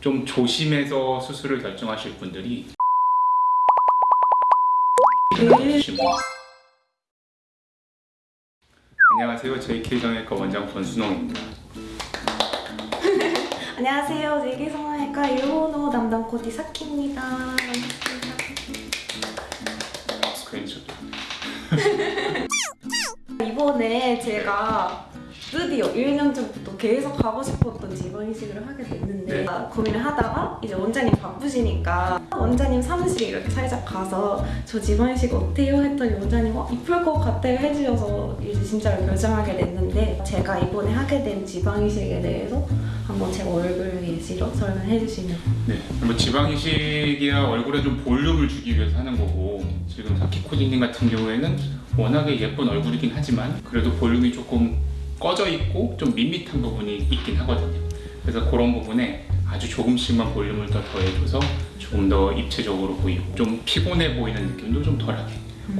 좀 조심해서 수술을 결정하실 분들이 안녕하세요. JK 정형외과 원장 권순홍입니다. 안녕하세요. 제기성형외과 일본어 담당 코디 사키입니다. 이번에 제가 드디어 1년 전부터 계속 가고 싶었던 지방 이식을 하게 됐는데 네. 고민을 하다가 이제 원장님 바쁘시니까 원장님 사무실에 이렇게 살짝 가서 저 지방 이식 어때요? 했더니 원장님 어, 이쁠 것 같아요 해주셔서 이제 진짜로 결정하게 됐는데 제가 이번에 하게 된 지방 이식에 대해서 한번 제 얼굴 예시로 설명해 주시면 네, 뭐 지방 이식이야 얼굴에 좀 볼륨을 주기 위해서 하는 거고 지금 사키코디님 같은 경우에는 워낙에 예쁜 얼굴이긴 하지만 그래도 볼륨이 조금 꺼져 있고 좀 밋밋한 부분이 있긴 하거든요. 그래서 그런 부분에 아주 조금씩만 볼륨을 더 더해줘서 조금 더 입체적으로 보이고 좀 피곤해 보이는 느낌도 좀 덜하게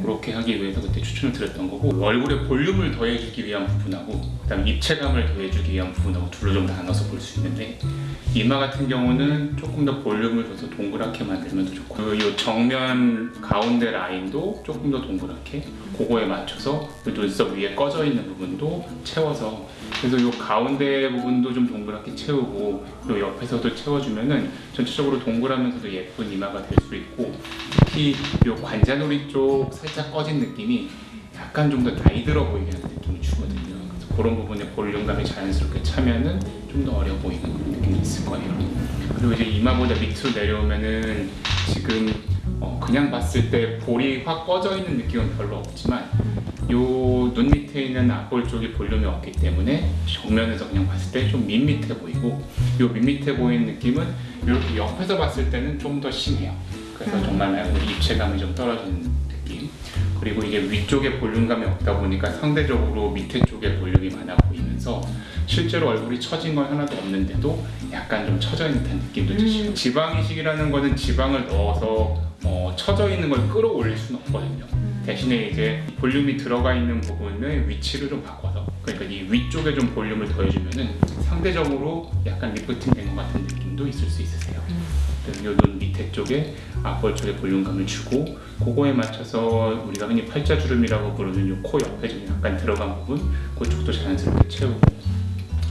그렇게 하기 위해서 그때 추천을 드렸던 거고 얼굴에 볼륨을 더해주기 위한 부분하고 그다음 입체감을 더해주기 위한 부분하고 둘로 좀 나눠서 볼 수 있는데 이마 같은 경우는 조금 더 볼륨을 줘서 동그랗게 만들면 더 좋고 이 정면 가운데 라인도 조금 더 동그랗게 그거에 맞춰서 이 눈썹 위에 꺼져 있는 부분도 채워서 그래서 이 가운데 부분도 좀 동그랗게 채우고 이 옆에서도 채워주면은 전체적으로 동그라면서도 예쁜 이마가 될 수 있고 특히 이 관자놀이 쪽 살짝 꺼진 느낌이 약간 좀 더 나이 들어 보이게 하는 느낌이 주거든요. 그런 부분에 볼륨감이 자연스럽게 차면은 좀 더 어려 보이는 느낌이 있을 거예요. 그리고 이제 이마보다 밑으로 내려오면은 지금 어, 그냥 봤을 때 볼이 확 꺼져 있는 느낌은 별로 없지만 요 눈 밑에 있는 앞볼 쪽이 볼륨이 없기 때문에 정면에서 그냥 봤을 때 좀 밋밋해 보이고 요 밋밋해 보이는 느낌은 이렇게 옆에서 봤을 때는 좀 더 심해요. 그래서 음. 정말 입체감이 좀 떨어지는 느낌. 그리고 이게 위쪽에 볼륨감이 없다 보니까 상대적으로 밑에 쪽에 볼륨이 많아 보이면서 실제로 얼굴이 처진 건 하나도 없는데도 약간 좀 처져 있는 듯한 느낌도 드시고 음. 지방 이식이라는 거는 지방을 넣어서 어, 처져 있는 걸 끌어올릴 수는 없거든요. 대신에 이제 볼륨이 들어가 있는 부분의 위치를 좀 바꿔서 그러니까 이 위쪽에 좀 볼륨을 더해주면은 상대적으로 약간 리프팅 된 것 같은 느낌도 있을 수 있으세요. 그 이눈 밑에 쪽에 쪽에 볼륨감을 주고 그거에 맞춰서 우리가 흔히 팔자주름이라고 부르는 이코 옆에 좀 약간 들어간 부분 그쪽도 자연스럽게 채우고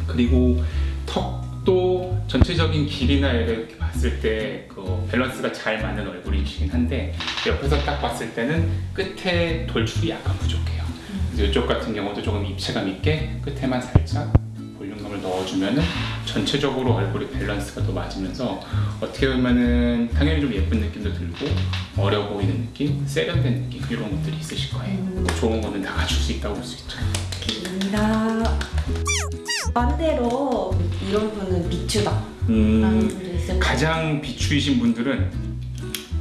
그리고 턱도 전체적인 길이나 이렇게 봤을 때 그 밸런스가 잘 맞는 얼굴이시긴 한데 옆에서 딱 봤을 때는 끝에 돌출이 약간 부족해요. 그래서 이쪽 같은 경우도 조금 입체감 있게 끝에만 살짝 볼륨감을 넣어주면은 전체적으로 얼굴이 밸런스가 더 맞으면서 어떻게 보면은 당연히 좀 예쁜 느낌도 들고 어려 보이는 느낌, 세련된 느낌 이런 것들이 있으실 거예요. 음. 좋은 거는 다 갖출 수 있다고 볼 수 있죠. 입니다. 반대로 이런 분은 비추다 음, 가장 비추이신 분들은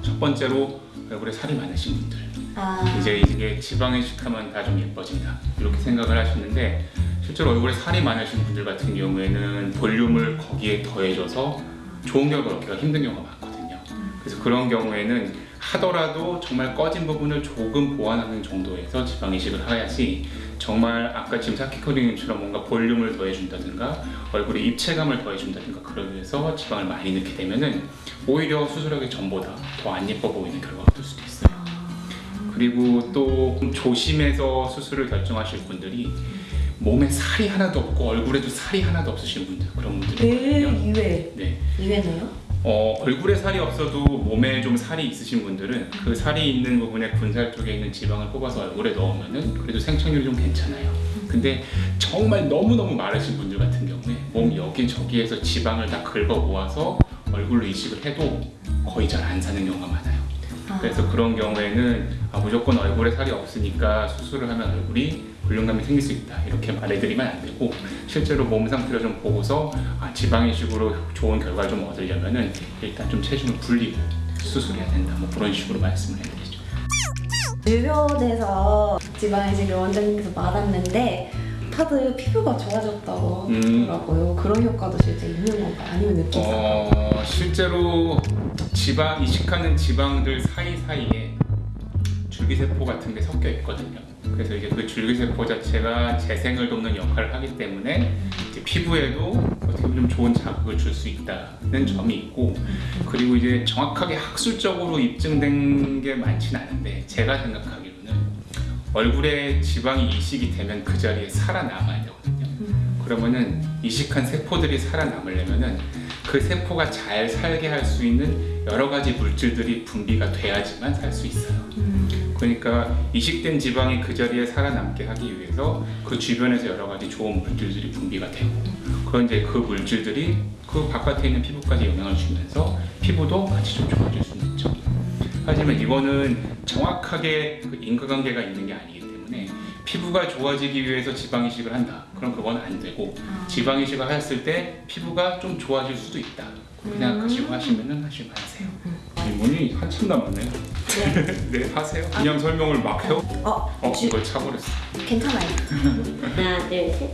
첫 번째로 얼굴에 살이 많으신 분들. 아, 이제 이게 지방 이식하면 다 좀 예뻐진다 이렇게 생각을 하시는데 실제로 얼굴에 살이 많으신 분들 같은 경우에는 볼륨을 거기에 더해줘서 좋은 결과를 얻기가 힘든 경우가 많거든요. 그래서 그런 경우에는 하더라도 정말 꺼진 부분을 조금 보완하는 정도에서 지방 이식을 해야지 정말 아까 지금 사키코딩님처럼 뭔가 볼륨을 더해준다든가 얼굴에 입체감을 더해준다든가 그러기 위해서 지방을 많이 넣게 되면은 오히려 수술하기 전보다 더 안 예뻐 보이는 결과가 될 수도 있어요. 그리고 또좀 조심해서 수술을 결정하실 분들이 몸에 살이 하나도 없고 얼굴에도 살이 하나도 없으신 분들 그런 분들이 네. 이외 네. 이외네요? 어, 얼굴에 살이 없어도 몸에 좀 살이 있으신 분들은 그 살이 있는 부분에 군살 쪽에 있는 지방을 뽑아서 얼굴에 넣으면은 그래도 생착률이 좀 괜찮아요. 근데 정말 너무너무 마르신 분들 같은 경우에 몸 여기저기에서 지방을 다 긁어 모아서 얼굴로 이식을 해도 거의 잘 안 사는 경우가 많아요. 아, 그래서 그런 경우에는 아, 무조건 얼굴에 살이 없으니까 수술을 하면 얼굴이 볼륨감이 생길 수 있다 이렇게 말해드리면 안 되고 실제로 몸 상태를 좀 보고서 아, 지방 이식으로 좋은 결과를 좀 얻으려면 은 일단 좀 체중을 불리고 수술해야 된다 뭐 그런 식으로 말씀을 해드리죠. 주변에서 지방 이식을 원장님께서 말았는데 다들 피부가 좋아졌다고 음. 하더라고요. 그런 효과도 실제 있는 건가? 아니면 느끼세요? 어, 실제로 지방 이식하는 지방들 사이 사이에 줄기세포 같은 게 섞여 있거든요. 그래서 이제 그 줄기세포 자체가 재생을 돕는 역할을 하기 때문에 이제 피부에도 어떻게 보면 좀 좋은 자극을 줄 수 있다는 점이 있고 그리고 이제 정확하게 학술적으로 입증된 게 많진 않은데 제가 생각하기로는 얼굴에 지방이 이식이 되면 그 자리에 살아남아야 되거든요. 그러면은 이식한 세포들이 살아남으려면은 그 세포가 잘 살게 할 수 있는 여러 가지 물질들이 분비가 돼야지만 살 수 있어요. 그러니까 이식된 지방이 그 자리에 살아남게 하기 위해서 그 주변에서 여러 가지 좋은 물질들이 분비가 되고 그런 이제 그 물질들이 그 바깥에 있는 피부까지 영향을 주면서 피부도 같이 좀 좋아질 있죠. 하지만 이거는 정확하게 그 인과관계가 있는 게 아니기 때문에 피부가 좋아지기 위해서 지방 이식을 한다. 그럼 그건 안 되고 지방 이식을 했을 때 피부가 좀 좋아질 수도 있다. 그렇게 생각하시고 하시면은 하시면 하세요. 질문이 한참 남았네요. 네, 하세요. 그냥 설명을 막 해요. 어, 어, 주- 이걸 차버렸어. 괜찮아요. 하나, 둘, 셋.